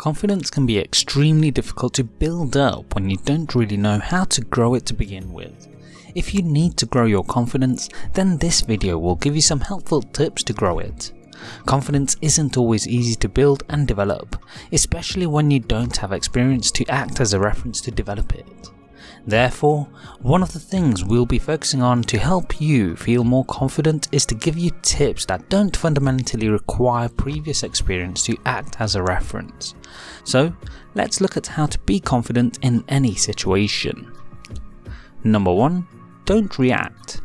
Confidence can be extremely difficult to build up when you don't really know how to grow it to begin with. If you need to grow your confidence, then this video will give you some helpful tips to grow it. Confidence isn't always easy to build and develop, especially when you don't have experience to act as a reference to develop it. Therefore, one of the things we'll be focusing on to help you feel more confident is to give you tips that don't fundamentally require previous experience to act as a reference. So let's look at how to be confident in any situation. Number 1. Don't react.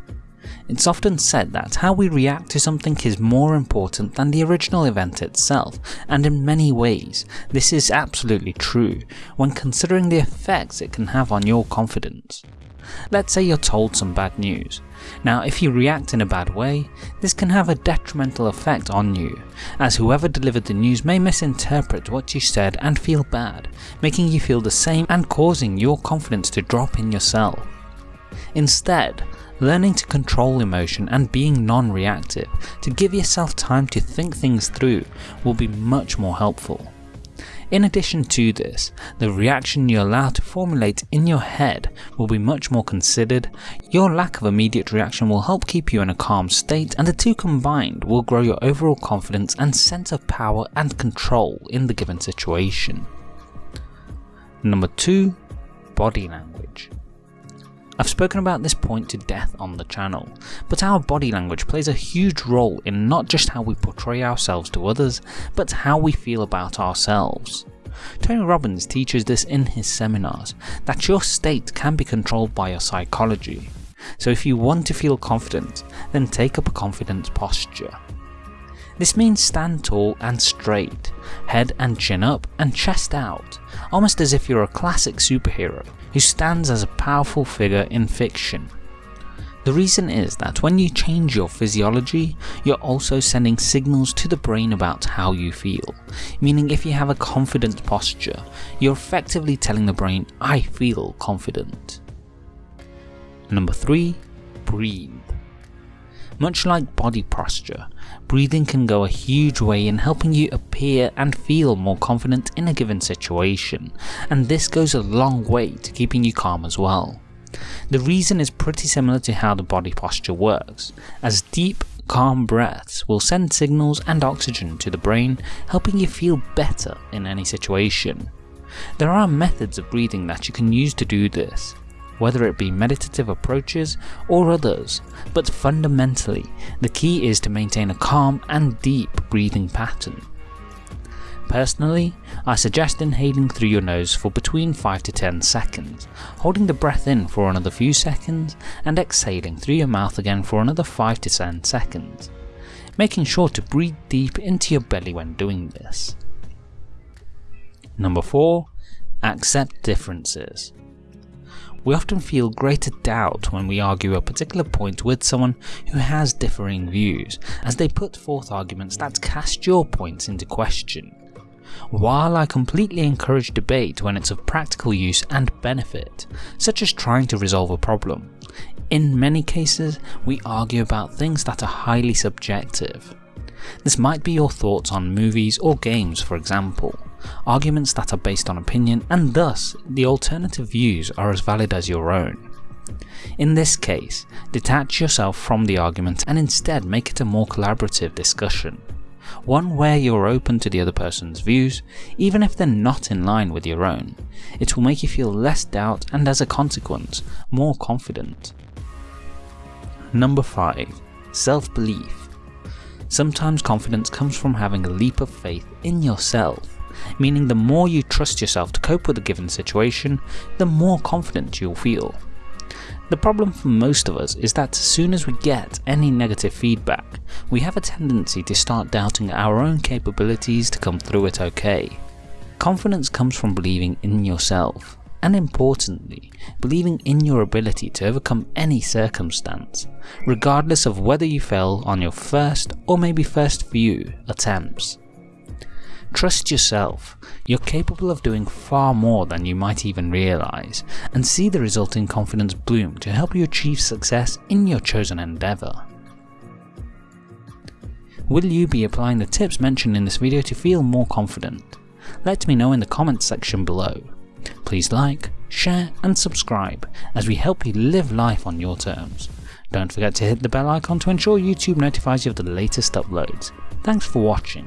It's often said that how we react to something is more important than the original event itself, and in many ways, this is absolutely true when considering the effects it can have on your confidence. Let's say you're told some bad news. Now if you react in a bad way, this can have a detrimental effect on you, as whoever delivered the news may misinterpret what you said and feel bad, making you feel the same and causing your confidence to drop in yourself. Instead, learning to control emotion and being non-reactive to give yourself time to think things through will be much more helpful. In addition to this, the reaction you allow to formulate in your head will be much more considered, your lack of immediate reaction will help keep you in a calm state and the two combined will grow your overall confidence and sense of power and control in the given situation. Number 2. Body language. I've spoken about this point to death on the channel, but our body language plays a huge role in not just how we portray ourselves to others, but how we feel about ourselves. Tony Robbins teaches this in his seminars, that your state can be controlled by your psychology. So if you want to feel confident, then take up a confident posture. This means stand tall and straight, head and chin up and chest out, almost as if you're a classic superhero who stands as a powerful figure in fiction. The reason is that when you change your physiology, you're also sending signals to the brain about how you feel, meaning if you have a confident posture, you're effectively telling the brain, I feel confident. Number 3. Breathe. Much like body posture, breathing can go a huge way in helping you appear and feel more confident in a given situation, and this goes a long way to keeping you calm as well. The reason is pretty similar to how the body posture works, as deep, calm breaths will send signals and oxygen to the brain, helping you feel better in any situation. There are methods of breathing that you can use to do this, whether it be meditative approaches or others, but fundamentally the key is to maintain a calm and deep breathing pattern. Personally, I suggest inhaling through your nose for between 5 to 10 seconds, holding the breath in for another few seconds and exhaling through your mouth again for another 5 to 10 seconds, making sure to breathe deep into your belly when doing this. Number 4. Accept differences. We often feel greater doubt when we argue a particular point with someone who has differing views, as they put forth arguments that cast your points into question. While I completely encourage debate when it's of practical use and benefit, such as trying to resolve a problem, in many cases we argue about things that are highly subjective. This might be your thoughts on movies or games for example, arguments that are based on opinion and thus the alternative views are as valid as your own. In this case, detach yourself from the argument and instead make it a more collaborative discussion. One where you're open to the other person's views, even if they're not in line with your own. It will make you feel less doubt and as a consequence, more confident. Number 5. Self-belief. Sometimes confidence comes from having a leap of faith in yourself meaning the more you trust yourself to cope with a given situation, the more confident you'll feel. The problem for most of us is that as soon as we get any negative feedback, we have a tendency to start doubting our own capabilities to come through it okay. Confidence comes from believing in yourself, and importantly, believing in your ability to overcome any circumstance, regardless of whether you fail on your first or maybe first few attempts. Trust yourself, you're capable of doing far more than you might even realise, and see the resulting confidence bloom to help you achieve success in your chosen endeavour. Will you be applying the tips mentioned in this video to feel more confident? Let me know in the comments section below. Please like, share and subscribe as we help you live life on your terms. Don't forget to hit the bell icon to ensure YouTube notifies you of the latest uploads. Thanks for watching.